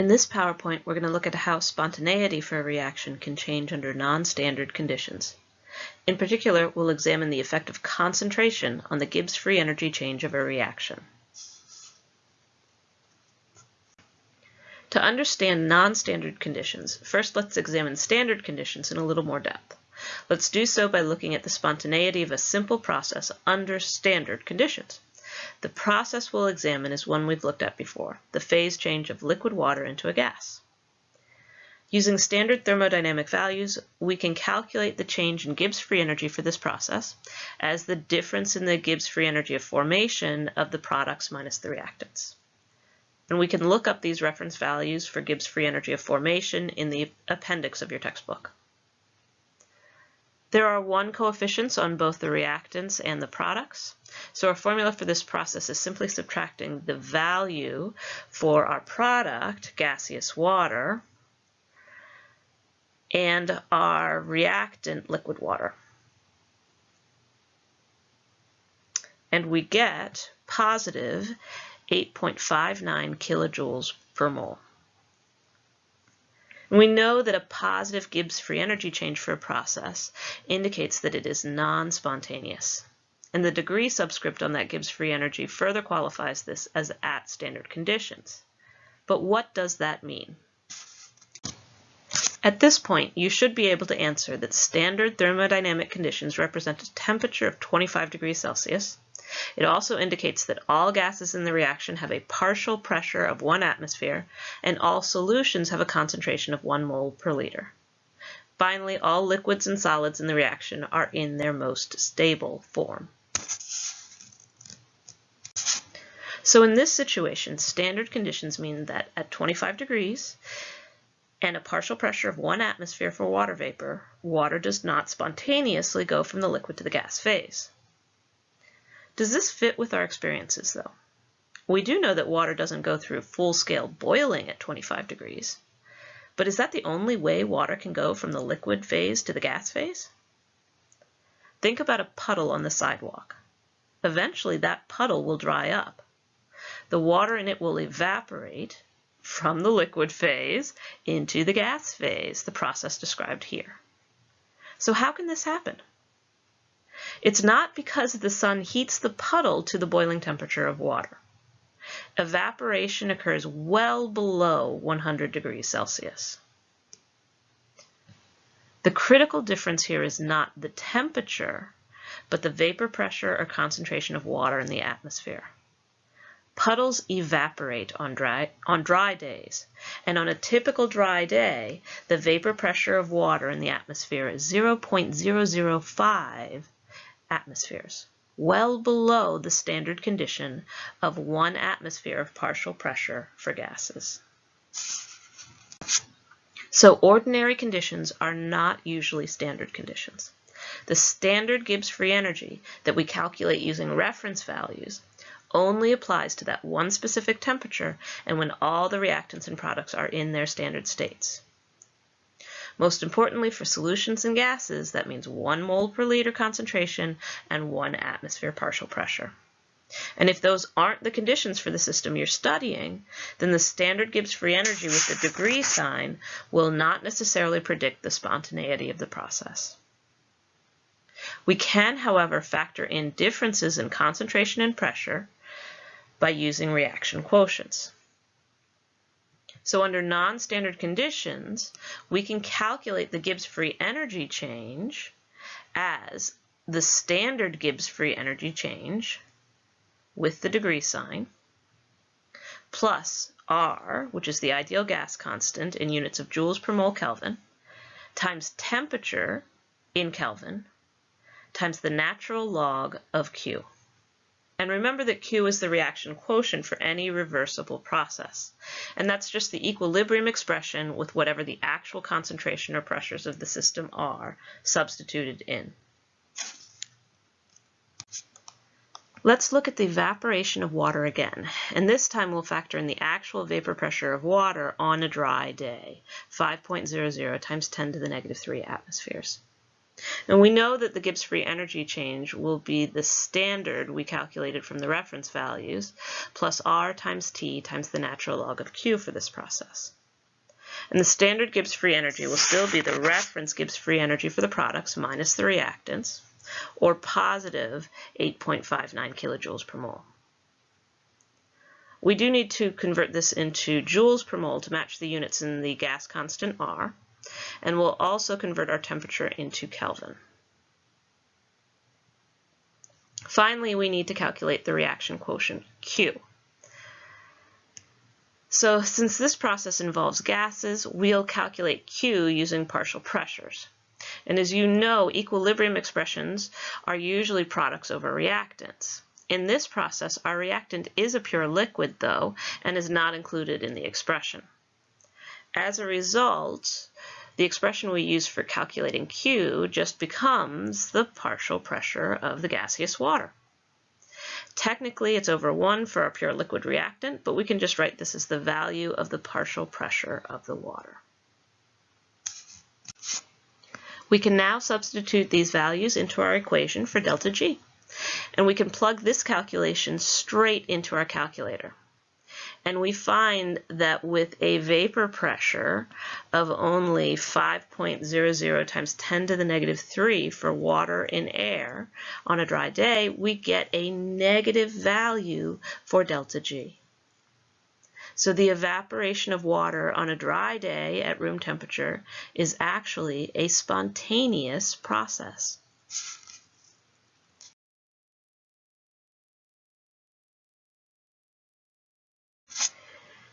In this PowerPoint, we're going to look at how spontaneity for a reaction can change under non-standard conditions. In particular, we'll examine the effect of concentration on the Gibbs free energy change of a reaction. To understand non-standard conditions, first let's examine standard conditions in a little more depth. Let's do so by looking at the spontaneity of a simple process under standard conditions. The process we'll examine is one we've looked at before, the phase change of liquid water into a gas. Using standard thermodynamic values, we can calculate the change in Gibbs free energy for this process as the difference in the Gibbs free energy of formation of the products minus the reactants. And we can look up these reference values for Gibbs free energy of formation in the appendix of your textbook. There are one coefficients on both the reactants and the products. So our formula for this process is simply subtracting the value for our product, gaseous water, and our reactant, liquid water. And we get positive 8.59 kilojoules per mole. We know that a positive Gibbs free energy change for a process indicates that it is non-spontaneous. And the degree subscript on that Gibbs free energy further qualifies this as at standard conditions. But what does that mean? At this point, you should be able to answer that standard thermodynamic conditions represent a temperature of 25 degrees Celsius, it also indicates that all gases in the reaction have a partial pressure of one atmosphere and all solutions have a concentration of one mole per liter. Finally, all liquids and solids in the reaction are in their most stable form. So in this situation, standard conditions mean that at 25 degrees and a partial pressure of one atmosphere for water vapor, water does not spontaneously go from the liquid to the gas phase. Does this fit with our experiences though? We do know that water doesn't go through full-scale boiling at 25 degrees. But is that the only way water can go from the liquid phase to the gas phase? Think about a puddle on the sidewalk. Eventually that puddle will dry up. The water in it will evaporate from the liquid phase into the gas phase, the process described here. So how can this happen? It's not because the sun heats the puddle to the boiling temperature of water. Evaporation occurs well below 100 degrees Celsius. The critical difference here is not the temperature, but the vapor pressure or concentration of water in the atmosphere. Puddles evaporate on dry, on dry days, and on a typical dry day, the vapor pressure of water in the atmosphere is 0.005 atmospheres, well below the standard condition of one atmosphere of partial pressure for gases. So ordinary conditions are not usually standard conditions. The standard Gibbs free energy that we calculate using reference values only applies to that one specific temperature and when all the reactants and products are in their standard states. Most importantly, for solutions and gases, that means one mole per liter concentration and one atmosphere partial pressure. And if those aren't the conditions for the system you're studying, then the standard Gibbs free energy with the degree sign will not necessarily predict the spontaneity of the process. We can, however, factor in differences in concentration and pressure by using reaction quotients. So under non-standard conditions, we can calculate the Gibbs free energy change as the standard Gibbs free energy change with the degree sign plus R, which is the ideal gas constant in units of joules per mole Kelvin, times temperature in Kelvin, times the natural log of Q. And remember that Q is the reaction quotient for any reversible process. And that's just the equilibrium expression with whatever the actual concentration or pressures of the system are substituted in. Let's look at the evaporation of water again, and this time we'll factor in the actual vapor pressure of water on a dry day, 5.00 times 10 to the negative 3 atmospheres. And we know that the Gibbs free energy change will be the standard we calculated from the reference values plus R times T times the natural log of Q for this process. And the standard Gibbs free energy will still be the reference Gibbs free energy for the products minus the reactants, or positive 8.59 kilojoules per mole. We do need to convert this into joules per mole to match the units in the gas constant R, and we'll also convert our temperature into Kelvin. Finally, we need to calculate the reaction quotient Q. So since this process involves gases, we'll calculate Q using partial pressures. And as you know, equilibrium expressions are usually products over reactants. In this process, our reactant is a pure liquid, though, and is not included in the expression. As a result, the expression we use for calculating Q just becomes the partial pressure of the gaseous water. Technically, it's over 1 for our pure liquid reactant, but we can just write this as the value of the partial pressure of the water. We can now substitute these values into our equation for delta G, and we can plug this calculation straight into our calculator. And we find that with a vapor pressure of only 5.00 times 10 to the negative 3 for water in air on a dry day, we get a negative value for delta G. So the evaporation of water on a dry day at room temperature is actually a spontaneous process.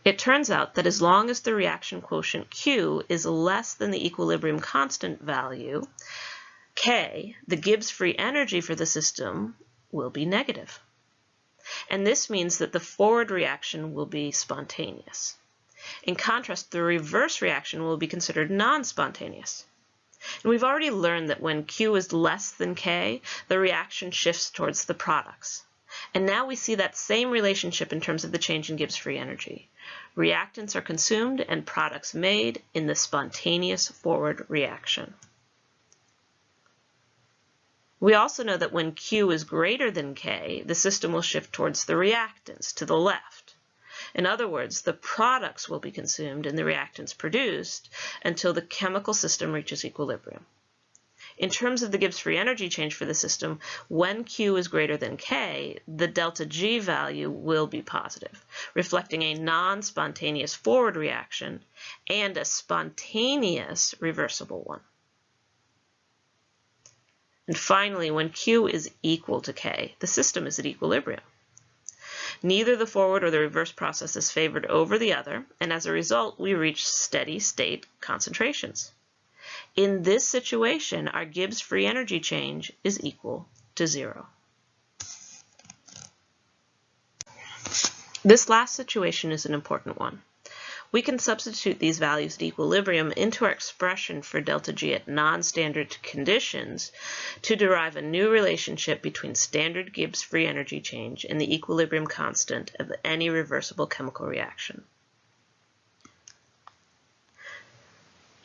It turns out that as long as the reaction quotient Q is less than the equilibrium constant value, K, the Gibbs free energy for the system, will be negative. And this means that the forward reaction will be spontaneous. In contrast, the reverse reaction will be considered non-spontaneous. And we've already learned that when Q is less than K, the reaction shifts towards the products. And now we see that same relationship in terms of the change in Gibbs free energy. Reactants are consumed and products made in the spontaneous forward reaction. We also know that when Q is greater than K, the system will shift towards the reactants to the left. In other words, the products will be consumed and the reactants produced until the chemical system reaches equilibrium. In terms of the Gibbs free energy change for the system, when Q is greater than K, the delta G value will be positive, reflecting a non-spontaneous forward reaction and a spontaneous reversible one. And finally, when Q is equal to K, the system is at equilibrium. Neither the forward or the reverse process is favored over the other, and as a result, we reach steady state concentrations. In this situation, our Gibbs free energy change is equal to zero. This last situation is an important one. We can substitute these values at equilibrium into our expression for delta G at non-standard conditions to derive a new relationship between standard Gibbs free energy change and the equilibrium constant of any reversible chemical reaction.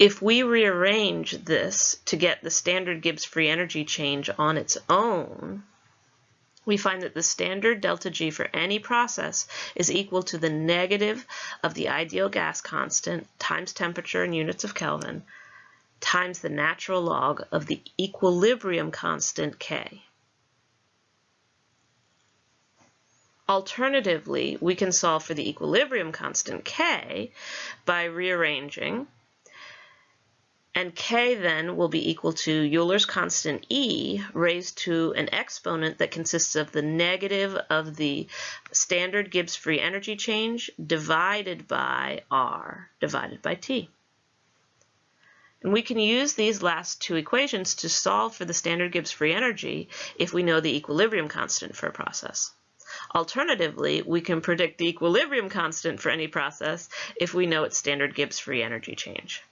If we rearrange this to get the standard Gibbs free energy change on its own, we find that the standard delta G for any process is equal to the negative of the ideal gas constant times temperature in units of Kelvin times the natural log of the equilibrium constant K. Alternatively, we can solve for the equilibrium constant K by rearranging and k then will be equal to Euler's constant E raised to an exponent that consists of the negative of the standard Gibbs free energy change divided by R divided by T. And we can use these last two equations to solve for the standard Gibbs free energy if we know the equilibrium constant for a process. Alternatively, we can predict the equilibrium constant for any process if we know its standard Gibbs free energy change.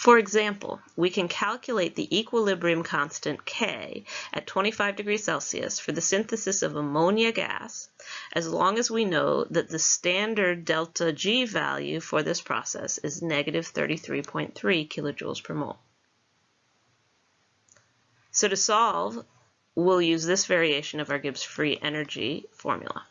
For example, we can calculate the equilibrium constant K at 25 degrees Celsius for the synthesis of ammonia gas as long as we know that the standard delta G value for this process is negative 33.3 kilojoules per mole. So to solve, we'll use this variation of our Gibbs free energy formula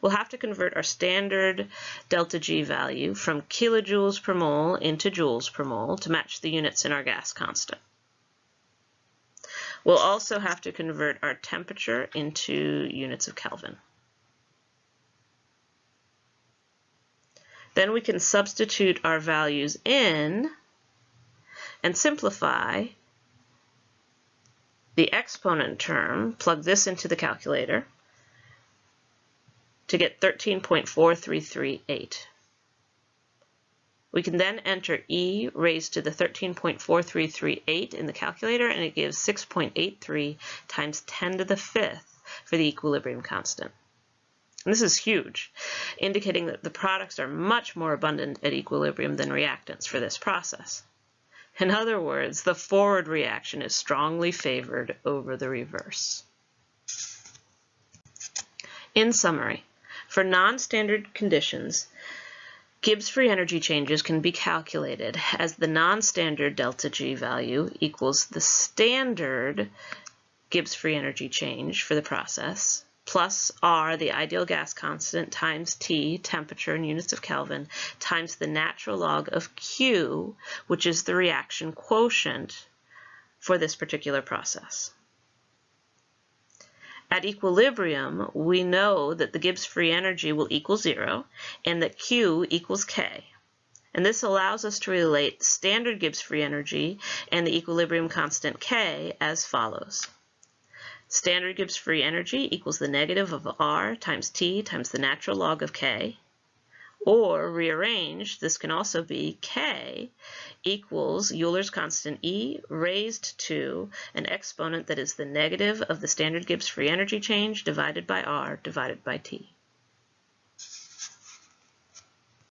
we'll have to convert our standard delta G value from kilojoules per mole into joules per mole to match the units in our gas constant. We'll also have to convert our temperature into units of Kelvin. Then we can substitute our values in and simplify the exponent term, plug this into the calculator, to get 13.4338. We can then enter e raised to the 13.4338 in the calculator and it gives 6.83 times 10 to the fifth for the equilibrium constant. And this is huge, indicating that the products are much more abundant at equilibrium than reactants for this process. In other words, the forward reaction is strongly favored over the reverse. In summary, for non-standard conditions, Gibbs free energy changes can be calculated as the non-standard delta G value equals the standard Gibbs free energy change for the process plus R, the ideal gas constant, times T, temperature in units of Kelvin, times the natural log of Q, which is the reaction quotient for this particular process. At equilibrium, we know that the Gibbs free energy will equal zero and that Q equals K. And this allows us to relate standard Gibbs free energy and the equilibrium constant K as follows. Standard Gibbs free energy equals the negative of R times T times the natural log of K. Or rearranged, this can also be K equals Euler's constant E raised to an exponent that is the negative of the standard Gibbs free energy change divided by R divided by T.